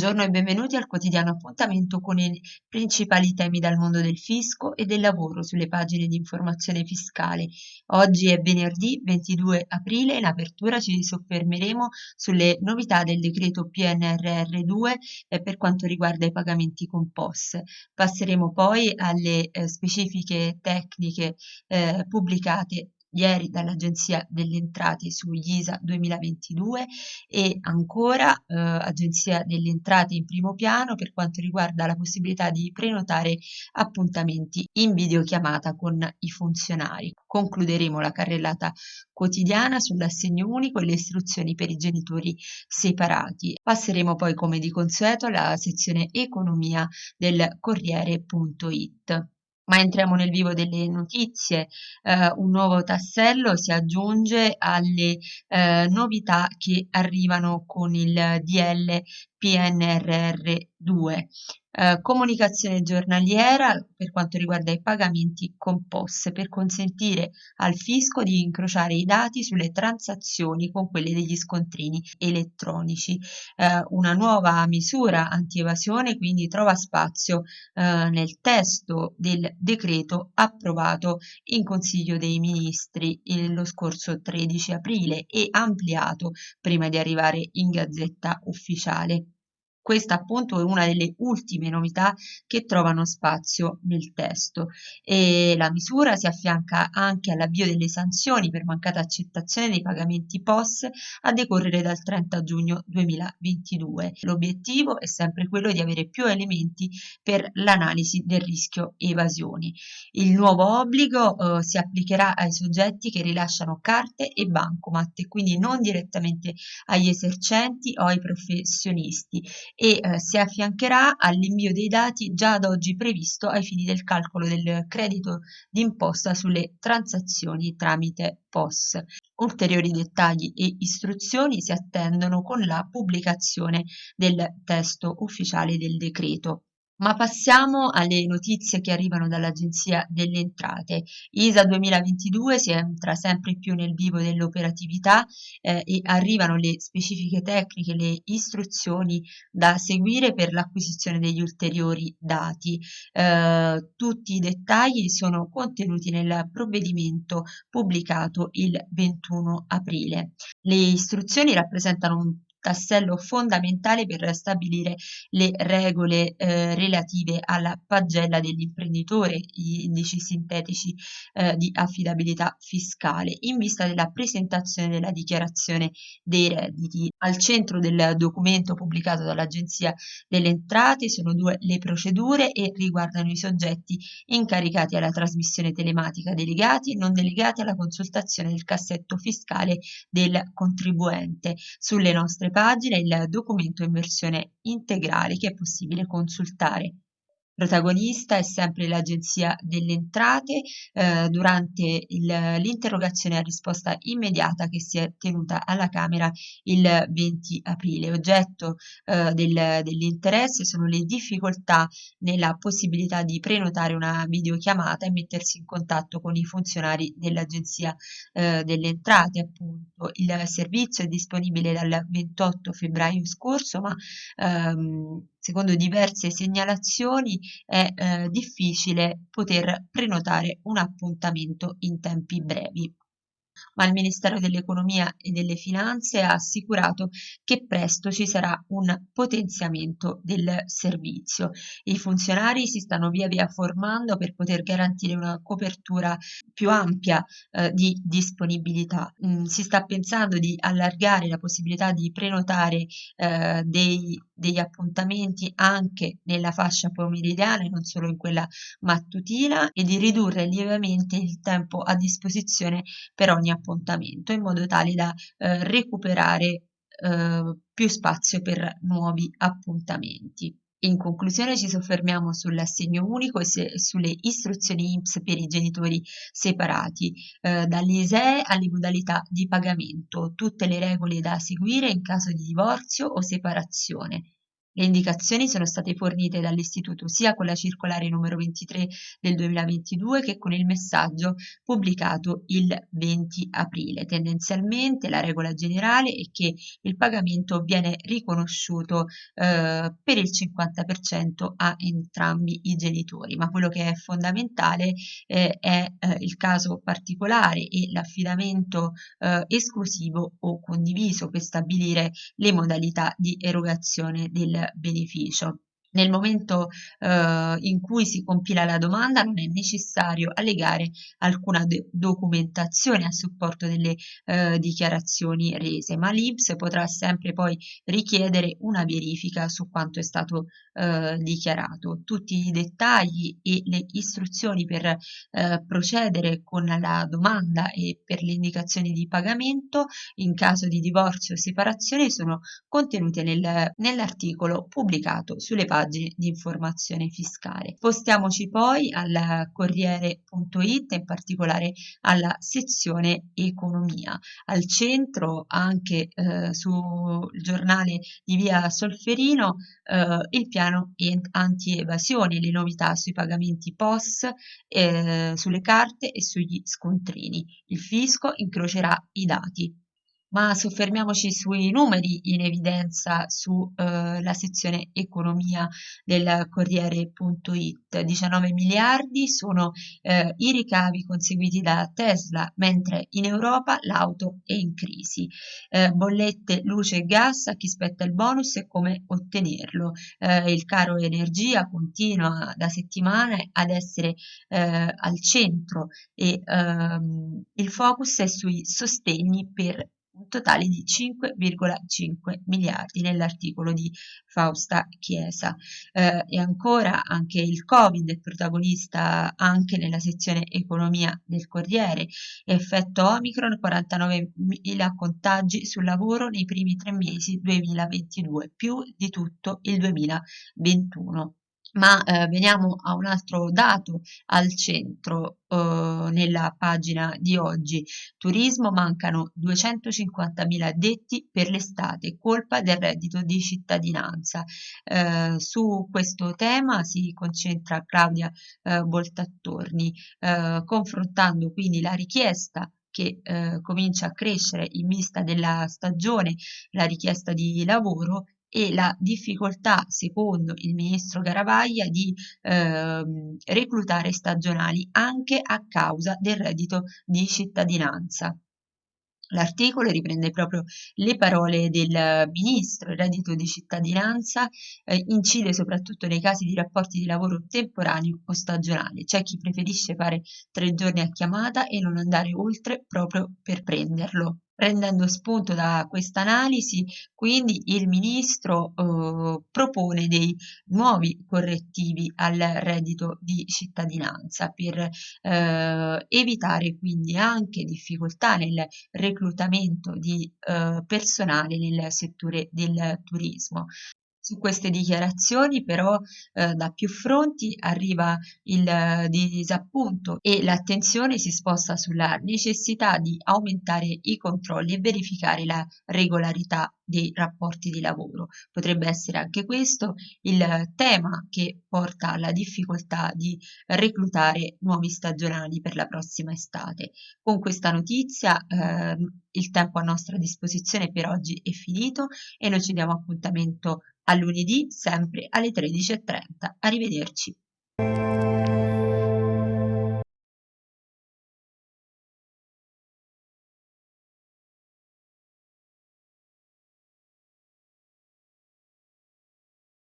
Buongiorno e benvenuti al quotidiano appuntamento con i principali temi dal mondo del fisco e del lavoro sulle pagine di informazione fiscale. Oggi è venerdì 22 aprile, in apertura ci soffermeremo sulle novità del decreto PNRR2 eh, per quanto riguarda i pagamenti con POS. Passeremo poi alle eh, specifiche tecniche eh, pubblicate ieri dall'Agenzia delle Entrate su ISA 2022 e ancora eh, Agenzia delle Entrate in primo piano per quanto riguarda la possibilità di prenotare appuntamenti in videochiamata con i funzionari. Concluderemo la carrellata quotidiana sull'assegno unico e le istruzioni per i genitori separati. Passeremo poi come di consueto alla sezione economia del Corriere.it. Ma entriamo nel vivo delle notizie. Eh, un nuovo tassello si aggiunge alle eh, novità che arrivano con il DL PNRR 2. Eh, comunicazione giornaliera per quanto riguarda i pagamenti con POS per consentire al fisco di incrociare i dati sulle transazioni con quelle degli scontrini elettronici. Eh, una nuova misura anti-evasione quindi trova spazio eh, nel testo del decreto approvato in Consiglio dei Ministri lo scorso 13 aprile e ampliato prima di arrivare in Gazzetta Ufficiale. Questa appunto è una delle ultime novità che trovano spazio nel testo e la misura si affianca anche all'avvio delle sanzioni per mancata accettazione dei pagamenti POS a decorrere dal 30 giugno 2022. L'obiettivo è sempre quello di avere più elementi per l'analisi del rischio evasioni. Il nuovo obbligo eh, si applicherà ai soggetti che rilasciano carte e bancomat quindi non direttamente agli esercenti o ai professionisti e eh, si affiancherà all'invio dei dati già ad oggi previsto ai fini del calcolo del credito d'imposta sulle transazioni tramite POS. Ulteriori dettagli e istruzioni si attendono con la pubblicazione del testo ufficiale del decreto. Ma passiamo alle notizie che arrivano dall'Agenzia delle Entrate. ISA 2022 si entra sempre più nel vivo dell'operatività eh, e arrivano le specifiche tecniche, le istruzioni da seguire per l'acquisizione degli ulteriori dati. Eh, tutti i dettagli sono contenuti nel provvedimento pubblicato il 21 aprile. Le istruzioni rappresentano un tassello fondamentale per stabilire le regole eh, relative alla pagella dell'imprenditore, gli indici sintetici eh, di affidabilità fiscale, in vista della presentazione della dichiarazione dei redditi. Al centro del documento pubblicato dall'Agenzia delle Entrate sono due le procedure e riguardano i soggetti incaricati alla trasmissione telematica delegati e non delegati alla consultazione del cassetto fiscale del contribuente. Sulle nostre pagina il documento in versione integrale che è possibile consultare. Protagonista è sempre l'Agenzia delle Entrate eh, durante l'interrogazione a risposta immediata che si è tenuta alla Camera il 20 aprile. Oggetto eh, del, dell'interesse sono le difficoltà nella possibilità di prenotare una videochiamata e mettersi in contatto con i funzionari dell'Agenzia eh, delle Entrate. Appunto. Il servizio è disponibile dal 28 febbraio scorso, ma ehm, secondo diverse segnalazioni è eh, difficile poter prenotare un appuntamento in tempi brevi ma il Ministero dell'Economia e delle Finanze ha assicurato che presto ci sarà un potenziamento del servizio. I funzionari si stanno via via formando per poter garantire una copertura più ampia eh, di disponibilità. Mm, si sta pensando di allargare la possibilità di prenotare eh, dei, degli appuntamenti anche nella fascia pomeridiana e non solo in quella mattutina e di ridurre lievemente il tempo a disposizione per ogni appuntamento in modo tale da eh, recuperare eh, più spazio per nuovi appuntamenti. In conclusione ci soffermiamo sull'assegno unico e se, sulle istruzioni INPS per i genitori separati, eh, dall'ISEE alle modalità di pagamento, tutte le regole da seguire in caso di divorzio o separazione. Le indicazioni sono state fornite dall'Istituto sia con la circolare numero 23 del 2022 che con il messaggio pubblicato il 20 aprile. Tendenzialmente la regola generale è che il pagamento viene riconosciuto eh, per il 50% a entrambi i genitori, ma quello che è fondamentale eh, è eh, il caso particolare e l'affidamento eh, esclusivo o condiviso per stabilire le modalità di erogazione del beneficio. Nel momento eh, in cui si compila la domanda non è necessario allegare alcuna documentazione a supporto delle eh, dichiarazioni rese, ma l'INPS potrà sempre poi richiedere una verifica su quanto è stato eh, dichiarato. Tutti i dettagli e le istruzioni per eh, procedere con la domanda e per le indicazioni di pagamento in caso di divorzio o separazione sono contenute nel, nell'articolo pubblicato sulle pagine pagine di informazione fiscale. Spostiamoci poi al Corriere.it, in particolare alla sezione economia. Al centro, anche eh, sul giornale di via Solferino, eh, il piano anti-evasione, le novità sui pagamenti POS, eh, sulle carte e sugli scontrini. Il fisco incrocerà i dati ma soffermiamoci sui numeri in evidenza sulla eh, sezione economia del Corriere.it. 19 miliardi sono eh, i ricavi conseguiti da Tesla, mentre in Europa l'auto è in crisi. Eh, bollette, luce e gas, a chi spetta il bonus e come ottenerlo. Eh, il caro energia continua da settimane ad essere eh, al centro e ehm, il focus è sui sostegni per un totale di 5,5 miliardi nell'articolo di Fausta Chiesa. Eh, e ancora anche il Covid è protagonista anche nella sezione economia del Corriere. Effetto Omicron, 49.000 contagi sul lavoro nei primi tre mesi 2022, più di tutto il 2021. Ma eh, veniamo a un altro dato al centro eh, nella pagina di oggi. Turismo mancano 250.000 addetti per l'estate, colpa del reddito di cittadinanza. Eh, su questo tema si concentra Claudia eh, Boltattorni, eh, confrontando quindi la richiesta che eh, comincia a crescere in vista della stagione, la richiesta di lavoro e la difficoltà, secondo il ministro Garavaglia, di ehm, reclutare stagionali anche a causa del reddito di cittadinanza. L'articolo riprende proprio le parole del ministro, il reddito di cittadinanza eh, incide soprattutto nei casi di rapporti di lavoro temporaneo o stagionale. C'è chi preferisce fare tre giorni a chiamata e non andare oltre proprio per prenderlo. Prendendo spunto da questa analisi, quindi il ministro eh, propone dei nuovi correttivi al reddito di cittadinanza per eh, evitare quindi anche difficoltà nel reclutamento di eh, personale nel settore del turismo. Su queste dichiarazioni però eh, da più fronti arriva il eh, disappunto e l'attenzione si sposta sulla necessità di aumentare i controlli e verificare la regolarità dei rapporti di lavoro. Potrebbe essere anche questo il tema che porta alla difficoltà di reclutare nuovi stagionali per la prossima estate. Con questa notizia eh, il tempo a nostra disposizione per oggi è finito e noi ci diamo appuntamento a lunedì sempre alle 13.30. Arrivederci.